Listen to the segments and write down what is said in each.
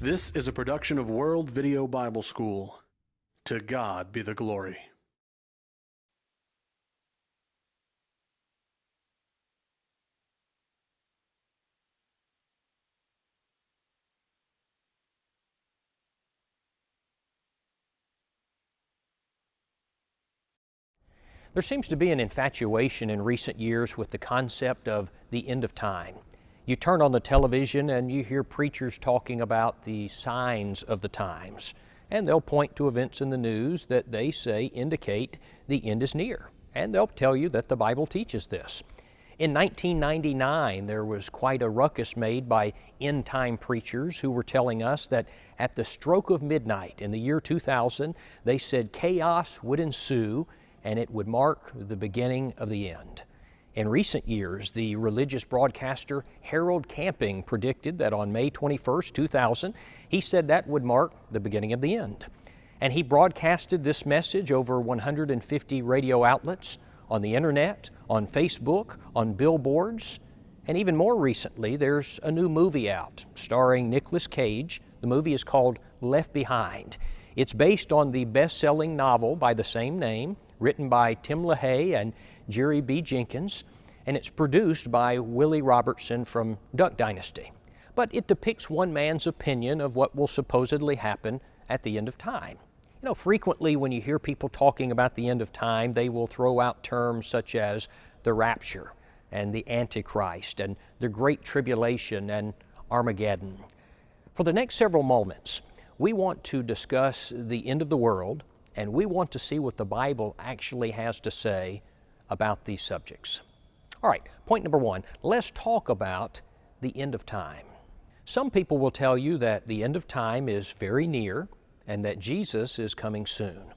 This is a production of World Video Bible School. To God be the glory. There seems to be an infatuation in recent years with the concept of the end of time. You turn on the television and you hear preachers talking about the signs of the times, and they'll point to events in the news that they say indicate the end is near, and they'll tell you that the Bible teaches this. In 1999, there was quite a ruckus made by end time preachers who were telling us that at the stroke of midnight in the year 2000, they said chaos would ensue and it would mark the beginning of the end. In recent years, the religious broadcaster Harold Camping predicted that on May 21, 2000, he said that would mark the beginning of the end. And he broadcasted this message over 150 radio outlets, on the internet, on Facebook, on billboards, and even more recently, there's a new movie out starring Nicolas Cage. The movie is called Left Behind. It's based on the best selling novel by the same name written by Tim LaHaye and Jerry B. Jenkins, and it's produced by Willie Robertson from Duck Dynasty. But it depicts one man's opinion of what will supposedly happen at the end of time. You know, frequently when you hear people talking about the end of time, they will throw out terms such as the rapture and the Antichrist and the Great Tribulation and Armageddon. For the next several moments, we want to discuss the end of the world and we want to see what the Bible actually has to say about these subjects. All right, point number one let's talk about the end of time. Some people will tell you that the end of time is very near and that Jesus is coming soon.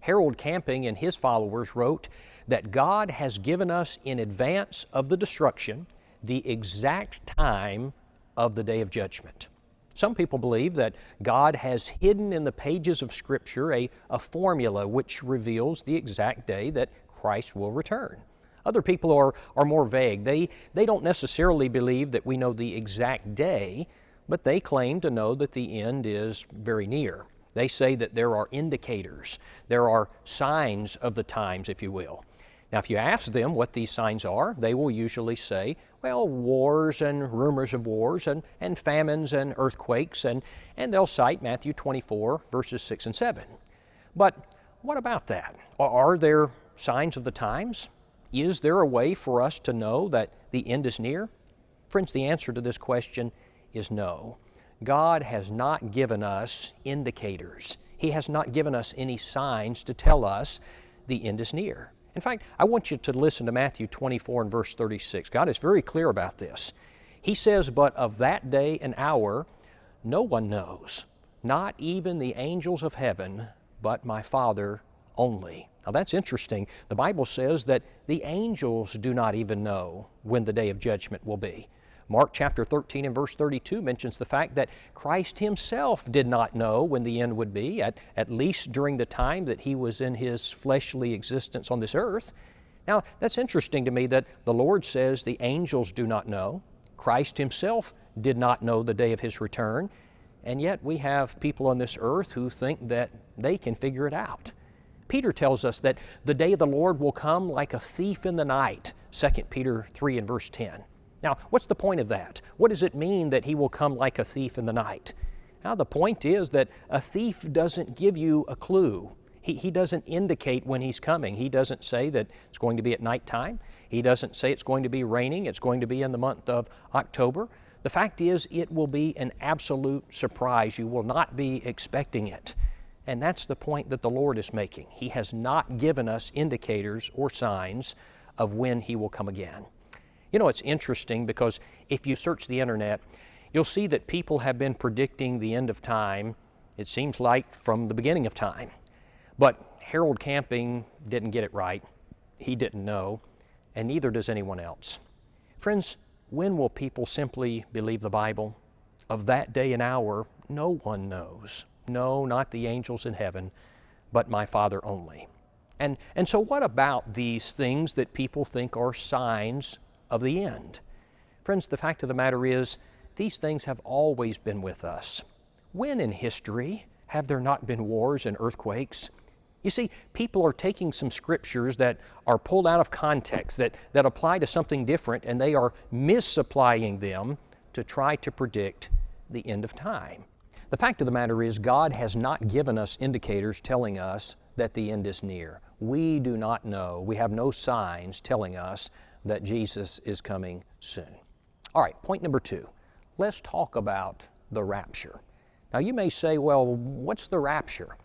Harold Camping and his followers wrote that God has given us in advance of the destruction the exact time of the day of judgment. Some people believe that God has hidden in the pages of Scripture a, a formula which reveals the exact day that Christ will return. Other people are, are more vague. They, they don't necessarily believe that we know the exact day, but they claim to know that the end is very near. They say that there are indicators, there are signs of the times, if you will. Now, if you ask them what these signs are, they will usually say, well, wars and rumors of wars and, and famines and earthquakes, and, and they'll cite Matthew 24, verses 6 and 7. But what about that? Are there signs of the times? Is there a way for us to know that the end is near? Friends, the answer to this question is no. God has not given us indicators. He has not given us any signs to tell us the end is near. In fact, I want you to listen to Matthew 24 and verse 36. God is very clear about this. He says, But of that day and hour no one knows, not even the angels of heaven, but my Father only. Now that's interesting. The Bible says that the angels do not even know when the day of judgment will be. Mark chapter 13 and verse 32 mentions the fact that Christ himself did not know when the end would be, at, at least during the time that he was in his fleshly existence on this earth. Now, that's interesting to me that the Lord says the angels do not know. Christ himself did not know the day of his return. And yet we have people on this earth who think that they can figure it out. Peter tells us that the day of the Lord will come like a thief in the night, 2 Peter 3 and verse 10. Now, what's the point of that? What does it mean that he will come like a thief in the night? Now, the point is that a thief doesn't give you a clue. He, he doesn't indicate when he's coming. He doesn't say that it's going to be at nighttime. He doesn't say it's going to be raining. It's going to be in the month of October. The fact is, it will be an absolute surprise. You will not be expecting it. And that's the point that the Lord is making. He has not given us indicators or signs of when He will come again. You know, it's interesting because if you search the internet, you'll see that people have been predicting the end of time, it seems like from the beginning of time. But Harold Camping didn't get it right. He didn't know, and neither does anyone else. Friends, when will people simply believe the Bible? Of that day and hour, no one knows. No, not the angels in heaven, but my Father only. And, and so, what about these things that people think are signs of the end. Friends, the fact of the matter is, these things have always been with us. When in history have there not been wars and earthquakes? You see, people are taking some scriptures that are pulled out of context, that, that apply to something different, and they are misapplying them to try to predict the end of time. The fact of the matter is, God has not given us indicators telling us that the end is near. We do not know. We have no signs telling us that Jesus is coming soon. All right, point number two. Let's talk about the rapture. Now, you may say, well, what's the rapture?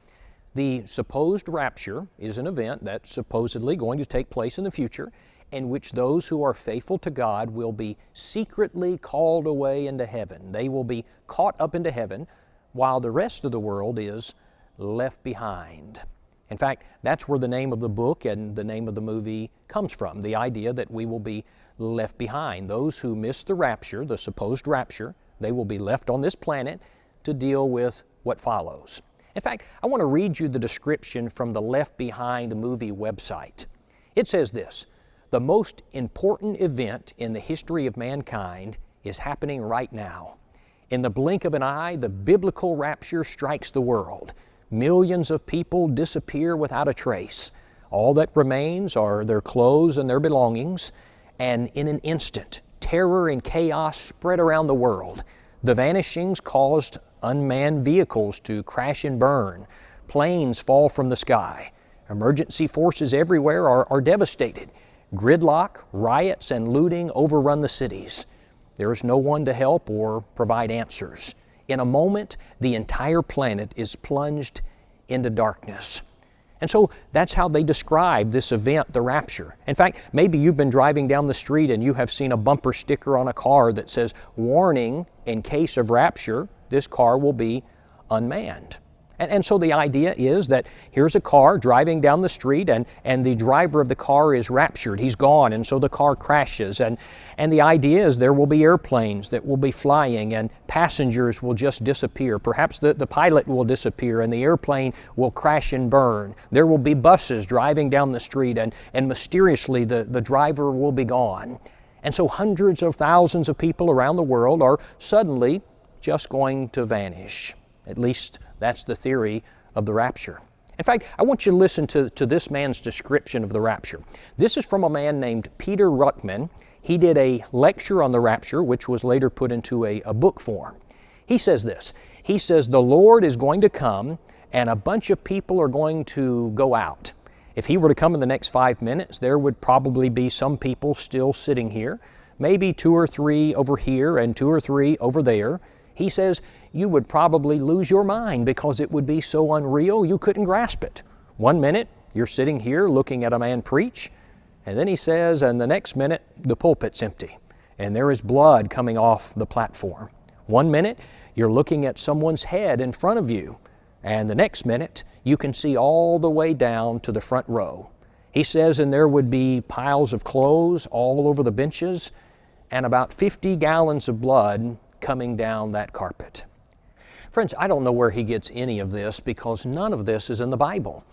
The supposed rapture is an event that's supposedly going to take place in the future in which those who are faithful to God will be secretly called away into heaven. They will be caught up into heaven while the rest of the world is left behind. In fact, that's where the name of the book and the name of the movie comes from the idea that we will be left behind. Those who miss the rapture, the supposed rapture, they will be left on this planet to deal with what follows. In fact, I want to read you the description from the Left Behind movie website. It says this The most important event in the history of mankind is happening right now. In the blink of an eye, the biblical rapture strikes the world. Millions of people disappear without a trace. All that remains are their clothes and their belongings, and in an instant, terror and chaos spread around the world. The vanishings caused unmanned vehicles to crash and burn. Planes fall from the sky. Emergency forces everywhere are, are devastated. Gridlock, riots, and looting overrun the cities. There is no one to help or provide answers. In a moment, the entire planet is plunged into darkness. And so that's how they describe this event, the rapture. In fact, maybe you've been driving down the street and you have seen a bumper sticker on a car that says, Warning, in case of rapture, this car will be unmanned. And, and so the idea is that here's a car driving down the street and, and the driver of the car is raptured. He's gone, and so the car crashes. And, and the idea is there will be airplanes that will be flying and passengers will just disappear. Perhaps the, the pilot will disappear and the airplane will crash and burn. There will be buses driving down the street and, and mysteriously the, the driver will be gone. And so hundreds of thousands of people around the world are suddenly just going to vanish. At least that's the theory of the rapture. In fact, I want you to listen to, to this man's description of the rapture. This is from a man named Peter Ruckman. He did a lecture on the rapture, which was later put into a, a book form. He says this He says, The Lord is going to come, and a bunch of people are going to go out. If he were to come in the next five minutes, there would probably be some people still sitting here, maybe two or three over here and two or three over there. He says, you would probably lose your mind because it would be so unreal you couldn't grasp it. One minute, you're sitting here looking at a man preach, and then he says, and the next minute, the pulpit's empty, and there is blood coming off the platform. One minute, you're looking at someone's head in front of you, and the next minute, you can see all the way down to the front row. He says, and there would be piles of clothes all over the benches, and about 50 gallons of blood coming down that carpet. Friends, I don't know where he gets any of this because none of this is in the Bible.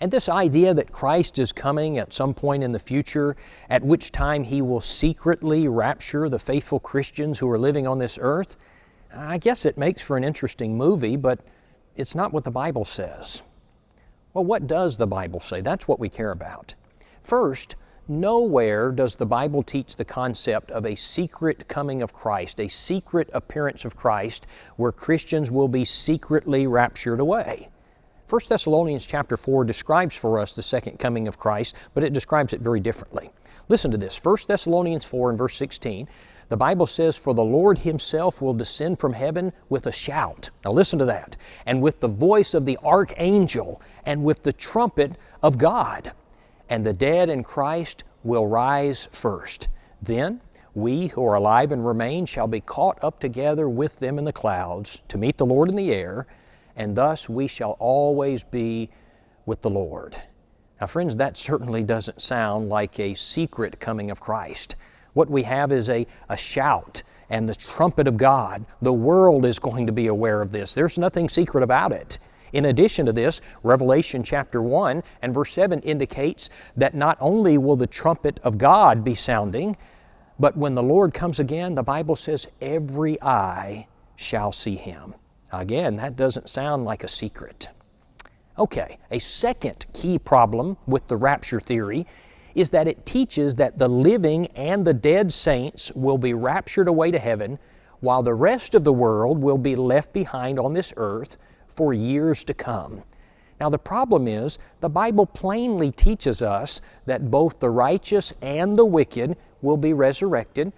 And this idea that Christ is coming at some point in the future, at which time he will secretly rapture the faithful Christians who are living on this earth, I guess it makes for an interesting movie, but it's not what the Bible says. Well, what does the Bible say? That's what we care about. First, Nowhere does the Bible teach the concept of a secret coming of Christ, a secret appearance of Christ, where Christians will be secretly raptured away. 1 Thessalonians chapter 4 describes for us the second coming of Christ, but it describes it very differently. Listen to this 1 Thessalonians 4 and verse 16. The Bible says, For the Lord Himself will descend from heaven with a shout. Now listen to that. And with the voice of the archangel, and with the trumpet of God and the dead in Christ will rise first. Then we who are alive and remain shall be caught up together with them in the clouds to meet the Lord in the air, and thus we shall always be with the Lord. Now, friends, that certainly doesn't sound like a secret coming of Christ. What we have is a, a shout and the trumpet of God. The world is going to be aware of this. There's nothing secret about it. In addition to this, Revelation chapter 1 and verse 7 indicates that not only will the trumpet of God be sounding, but when the Lord comes again, the Bible says, every eye shall see him. Again, that doesn't sound like a secret. Okay, a second key problem with the rapture theory is that it teaches that the living and the dead saints will be raptured away to heaven while the rest of the world will be left behind on this earth for years to come. Now, the problem is the Bible plainly teaches us that both the righteous and the wicked will be resurrected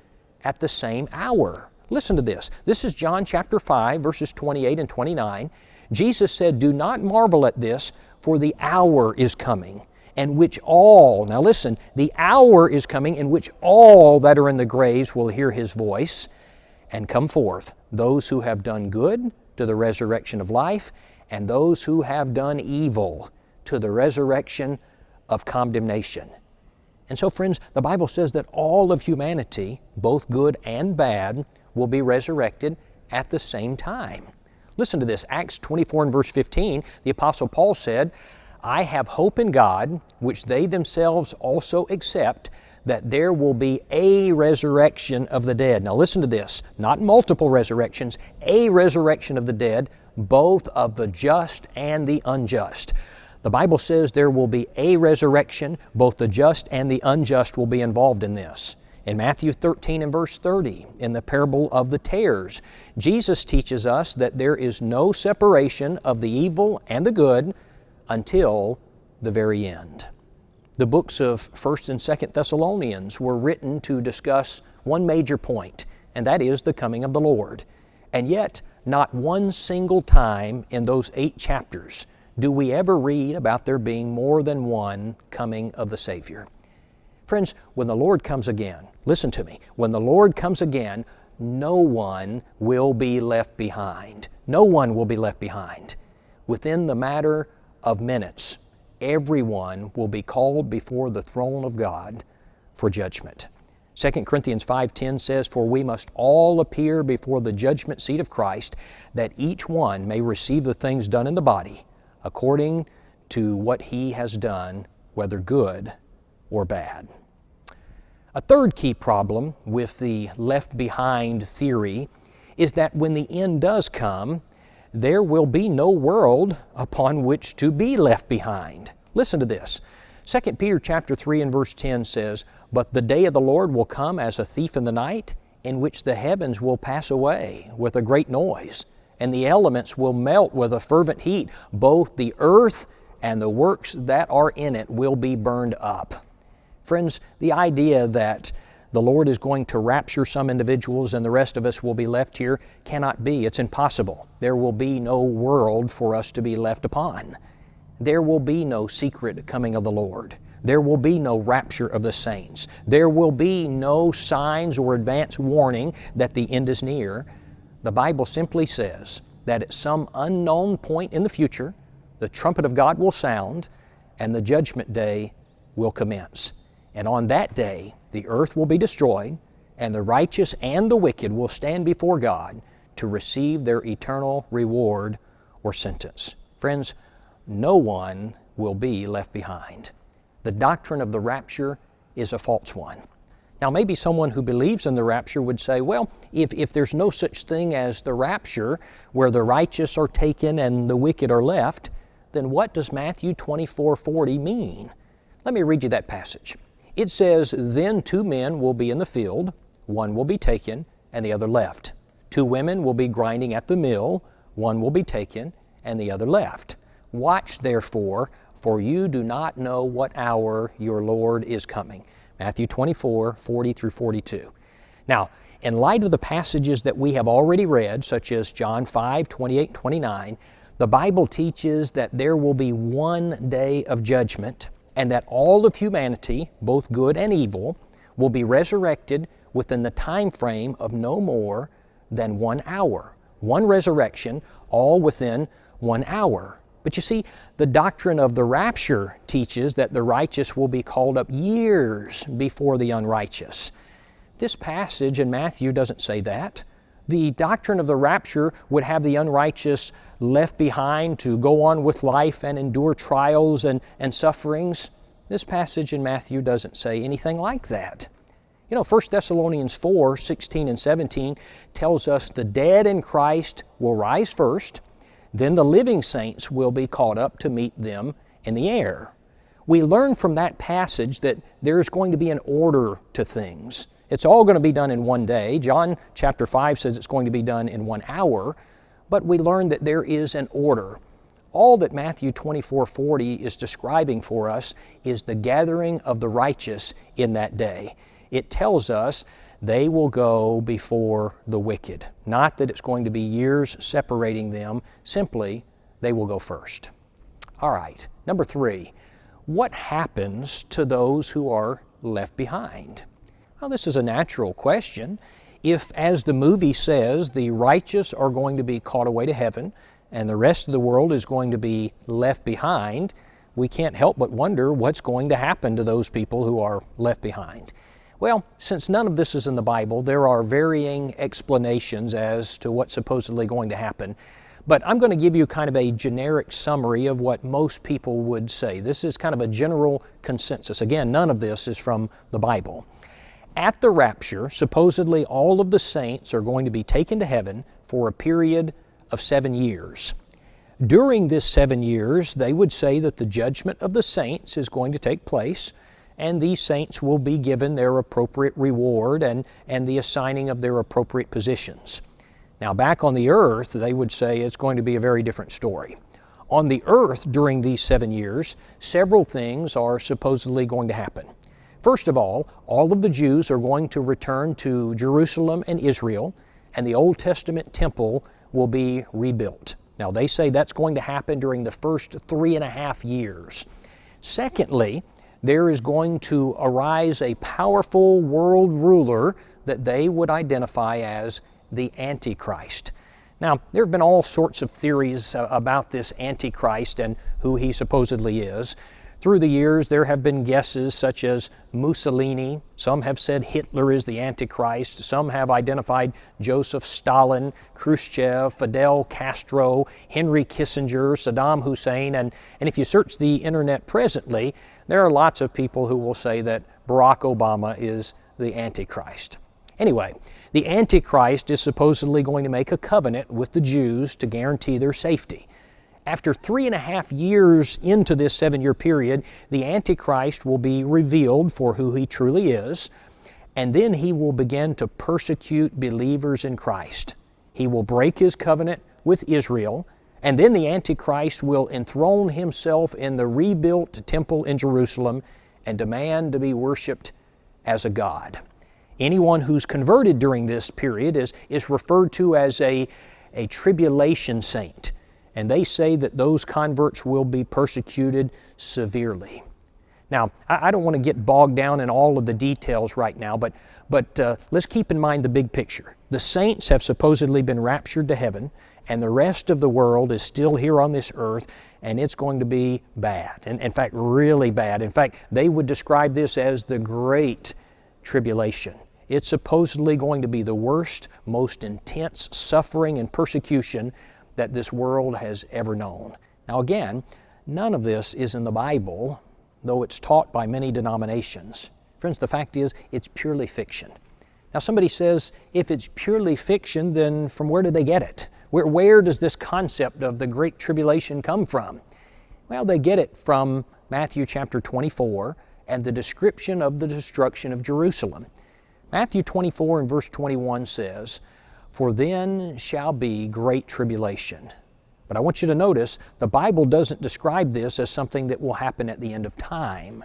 at the same hour. Listen to this. This is John chapter 5, verses 28 and 29. Jesus said, Do not marvel at this, for the hour is coming, and which all, now listen, the hour is coming in which all that are in the graves will hear His voice and come forth, those who have done good to the resurrection of life, and those who have done evil to the resurrection of condemnation. And so, friends, the Bible says that all of humanity, both good and bad, will be resurrected at the same time. Listen to this Acts 24 and verse 15, the Apostle Paul said, I have hope in God, which they themselves also accept, that there will be a resurrection of the dead. Now, listen to this not multiple resurrections, a resurrection of the dead, both of the just and the unjust. The Bible says there will be a resurrection, both the just and the unjust will be involved in this. In Matthew 13 and verse 30, in the parable of the tares, Jesus teaches us that there is no separation of the evil and the good until the very end. The books of 1st and 2nd Thessalonians were written to discuss one major point, and that is the coming of the Lord. And yet, not one single time in those eight chapters do we ever read about there being more than one coming of the Savior. Friends, when the Lord comes again, listen to me, when the Lord comes again, no one will be left behind. No one will be left behind. Within the matter of minutes, everyone will be called before the throne of God for judgment. 2 Corinthians 5:10 says, "For we must all appear before the judgment seat of Christ, that each one may receive the things done in the body, according to what he has done, whether good or bad. A third key problem with the left behind theory is that when the end does come, there will be no world upon which to be left behind. Listen to this. 2 Peter chapter 3 and verse 10 says, But the day of the Lord will come as a thief in the night, in which the heavens will pass away with a great noise and the elements will melt with a fervent heat. Both the earth and the works that are in it will be burned up. Friends, the idea that the Lord is going to rapture some individuals and the rest of us will be left here cannot be. It's impossible. There will be no world for us to be left upon. There will be no secret coming of the Lord. There will be no rapture of the saints. There will be no signs or advance warning that the end is near. The Bible simply says that at some unknown point in the future, the trumpet of God will sound and the judgment day will commence. And on that day, the earth will be destroyed, and the righteous and the wicked will stand before God to receive their eternal reward or sentence. Friends, no one will be left behind. The doctrine of the rapture is a false one. Now, maybe someone who believes in the rapture would say, well, if, if there's no such thing as the rapture, where the righteous are taken and the wicked are left, then what does Matthew 24 40 mean? Let me read you that passage. It says, Then two men will be in the field, one will be taken, and the other left. Two women will be grinding at the mill, one will be taken, and the other left. Watch therefore, for you do not know what hour your Lord is coming. Matthew 24, 40 through 42. Now, in light of the passages that we have already read, such as John 5, 28, 29, the Bible teaches that there will be one day of judgment and that all of humanity, both good and evil, will be resurrected within the time frame of no more than one hour. One resurrection, all within one hour. But you see, the doctrine of the rapture teaches that the righteous will be called up years before the unrighteous. This passage in Matthew doesn't say that. The doctrine of the rapture would have the unrighteous left behind to go on with life and endure trials and, and sufferings. This passage in Matthew doesn't say anything like that. You know, 1 Thessalonians 4 16 and 17 tells us the dead in Christ will rise first, then the living saints will be caught up to meet them in the air. We learn from that passage that there's going to be an order to things. It's all going to be done in one day. John chapter 5 says it's going to be done in one hour, but we learn that there is an order. All that Matthew 24 40 is describing for us is the gathering of the righteous in that day. It tells us they will go before the wicked. Not that it's going to be years separating them, simply they will go first. All right, number three, what happens to those who are left behind? Well, this is a natural question. If, as the movie says, the righteous are going to be caught away to heaven and the rest of the world is going to be left behind, we can't help but wonder what's going to happen to those people who are left behind. Well, since none of this is in the Bible, there are varying explanations as to what's supposedly going to happen. But I'm going to give you kind of a generic summary of what most people would say. This is kind of a general consensus. Again, none of this is from the Bible. At the rapture, supposedly all of the saints are going to be taken to heaven for a period of seven years. During this seven years, they would say that the judgment of the saints is going to take place and these saints will be given their appropriate reward and, and the assigning of their appropriate positions. Now, back on the earth, they would say it's going to be a very different story. On the earth, during these seven years, several things are supposedly going to happen. First of all, all of the Jews are going to return to Jerusalem and Israel, and the Old Testament temple will be rebuilt. Now, they say that's going to happen during the first three and a half years. Secondly, there is going to arise a powerful world ruler that they would identify as the Antichrist. Now, there have been all sorts of theories uh, about this Antichrist and who he supposedly is. Through the years, there have been guesses such as Mussolini. Some have said Hitler is the Antichrist. Some have identified Joseph Stalin, Khrushchev, Fidel Castro, Henry Kissinger, Saddam Hussein. And, and if you search the internet presently, there are lots of people who will say that Barack Obama is the Antichrist. Anyway, the Antichrist is supposedly going to make a covenant with the Jews to guarantee their safety. After three and a half years into this seven year period, the Antichrist will be revealed for who he truly is, and then he will begin to persecute believers in Christ. He will break his covenant with Israel, and then the Antichrist will enthrone himself in the rebuilt temple in Jerusalem and demand to be worshiped as a god. Anyone who's converted during this period is, is referred to as a, a tribulation saint and they say that those converts will be persecuted severely. Now, I, don't want to get bogged down in all of the details right now, but, but uh, let's keep in mind the big picture. The saints have supposedly been raptured to heaven, and the rest of the world is still here on this earth, and it's going to be bad. And in fact, really bad. In fact, they would describe this as the Great Tribulation. It's supposedly going to be the worst, most intense suffering and persecution that this world has ever known. Now, again, none of this is in the Bible, though it's taught by many denominations. Friends, the fact is, it's purely fiction. Now, somebody says, if it's purely fiction, then from where did they get it? Where, where does this concept of the Great Tribulation come from? Well, they get it from Matthew chapter 24 and the description of the destruction of Jerusalem. Matthew 24 and verse 21 says, for then shall be great tribulation. But I want you to notice the Bible doesn't describe this as something that will happen at the end of time.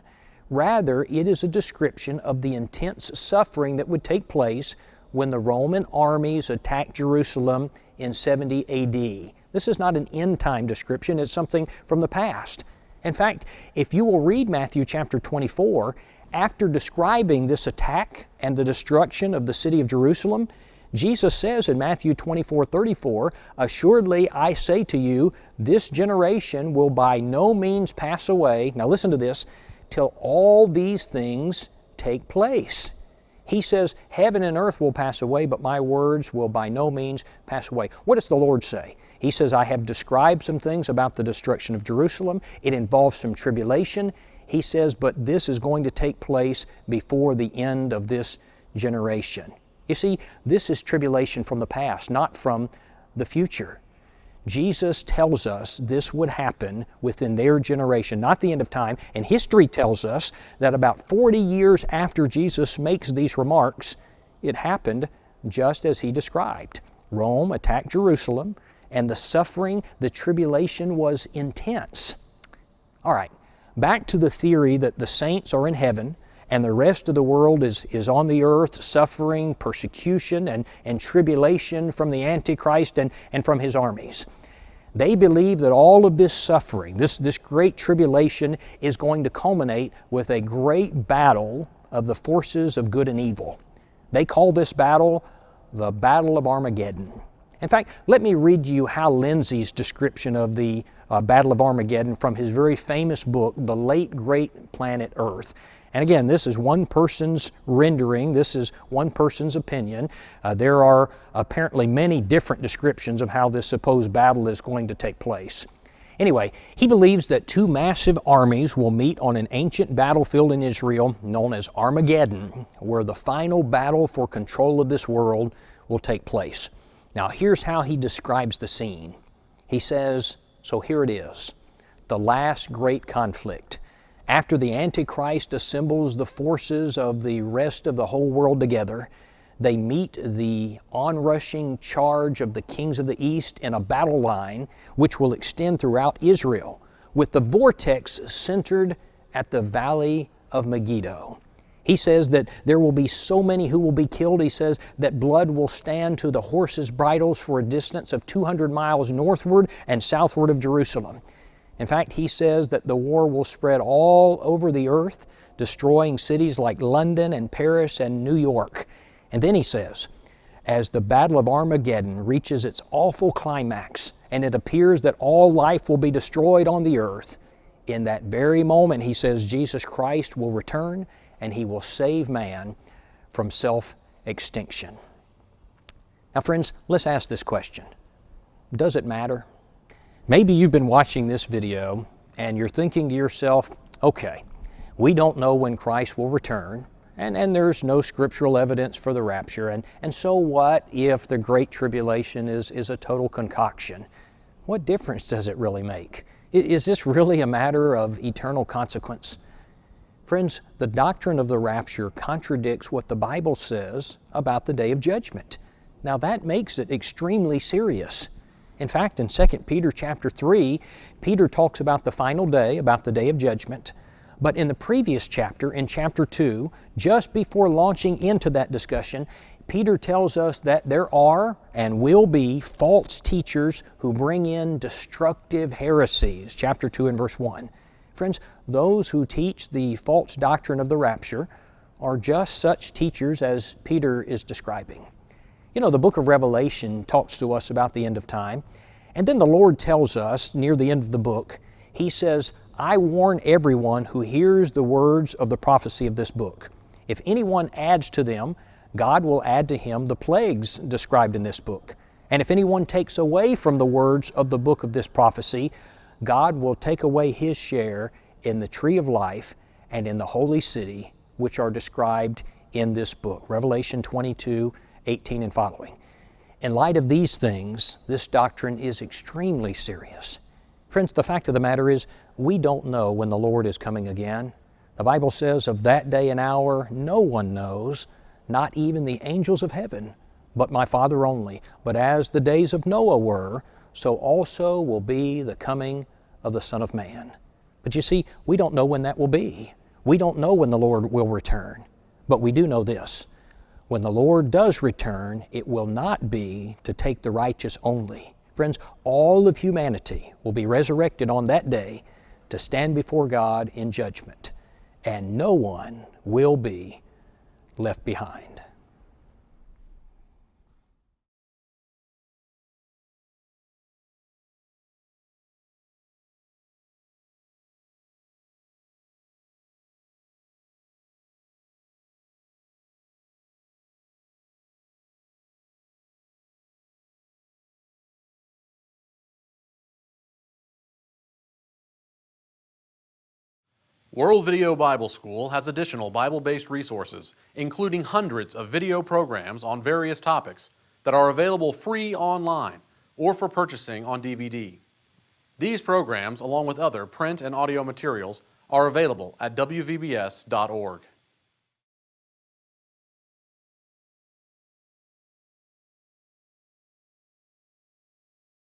Rather, it is a description of the intense suffering that would take place when the Roman armies attacked Jerusalem in 70 AD. This is not an end time description, it's something from the past. In fact, if you will read Matthew chapter 24, after describing this attack and the destruction of the city of Jerusalem, Jesus says in Matthew 24 34, Assuredly I say to you, this generation will by no means pass away. Now listen to this, till all these things take place. He says, Heaven and earth will pass away, but my words will by no means pass away. What does the Lord say? He says, I have described some things about the destruction of Jerusalem. It involves some tribulation. he says, but this is going to take place before the end of this generation. You see, this is tribulation from the past, not from the future. Jesus tells us this would happen within their generation, not the end of time. And history tells us that about 40 years after Jesus makes these remarks, it happened just as he described. Rome attacked Jerusalem, and the suffering, the tribulation was intense. All right, back to the theory that the saints are in heaven and the rest of the world is, is on the earth suffering persecution and, and tribulation from the Antichrist and, and from his armies. They believe that all of this suffering, this, this great tribulation, is going to culminate with a great battle of the forces of good and evil. They call this battle the Battle of Armageddon. In fact, let me read to you Hal Lindsey's description of the uh, Battle of Armageddon from his very famous book, The Late Great Planet Earth. And again, this is one person's rendering, this is one person's opinion. Uh, there are apparently many different descriptions of how this supposed battle is going to take place. Anyway, he believes that two massive armies will meet on an ancient battlefield in Israel known as Armageddon, where the final battle for control of this world will take place. Now, here's how he describes the scene. He says, So here it is, the last great conflict after the Antichrist assembles the forces of the rest of the whole world together, they meet the onrushing charge of the kings of the east in a battle line which will extend throughout Israel, with the vortex centered at the valley of Megiddo. He says that there will be so many who will be killed. He says that blood will stand to the horses' bridles for a distance of 200 miles northward and southward of Jerusalem. In fact, he says that the war will spread all over the earth, destroying cities like London and Paris and New York. And then he says, as the Battle of Armageddon reaches its awful climax and it appears that all life will be destroyed on the earth, in that very moment, he says, Jesus Christ will return and he will save man from self extinction. Now, friends, let's ask this question Does it matter? Maybe you've been watching this video and you're thinking to yourself, okay, we don't know when Christ will return, and, and there's no scriptural evidence for the rapture, and, and so what if the Great Tribulation is, is a total concoction? What difference does it really make? Is this really a matter of eternal consequence? Friends, the doctrine of the rapture contradicts what the Bible says about the day of judgment. Now that makes it extremely serious. In fact, in 2 Peter chapter 3, Peter talks about the final day, about the day of judgment. But in the previous chapter, in chapter 2, just before launching into that discussion, Peter tells us that there are and will be false teachers who bring in destructive heresies, chapter 2 and verse 1. Friends, those who teach the false doctrine of the rapture are just such teachers as Peter is describing. You know, the book of Revelation talks to us about the end of time. And then the Lord tells us near the end of the book, He says, I warn everyone who hears the words of the prophecy of this book. If anyone adds to them, God will add to him the plagues described in this book. And if anyone takes away from the words of the book of this prophecy, God will take away his share in the tree of life and in the holy city, which are described in this book. Revelation 22 18 and following. In light of these things, this doctrine is extremely serious. Friends, the fact of the matter is, we don't know when the Lord is coming again. The Bible says, Of that day and hour no one knows, not even the angels of heaven, but my Father only. But as the days of Noah were, so also will be the coming of the Son of Man. But you see, we don't know when that will be. We don't know when the Lord will return. But we do know this when the Lord does return, it will not be to take the righteous only. Friends, all of humanity will be resurrected on that day to stand before God in judgment, and no one will be left behind. World Video Bible School has additional Bible-based resources, including hundreds of video programs on various topics that are available free online or for purchasing on DVD. These programs, along with other print and audio materials, are available at wvbs.org.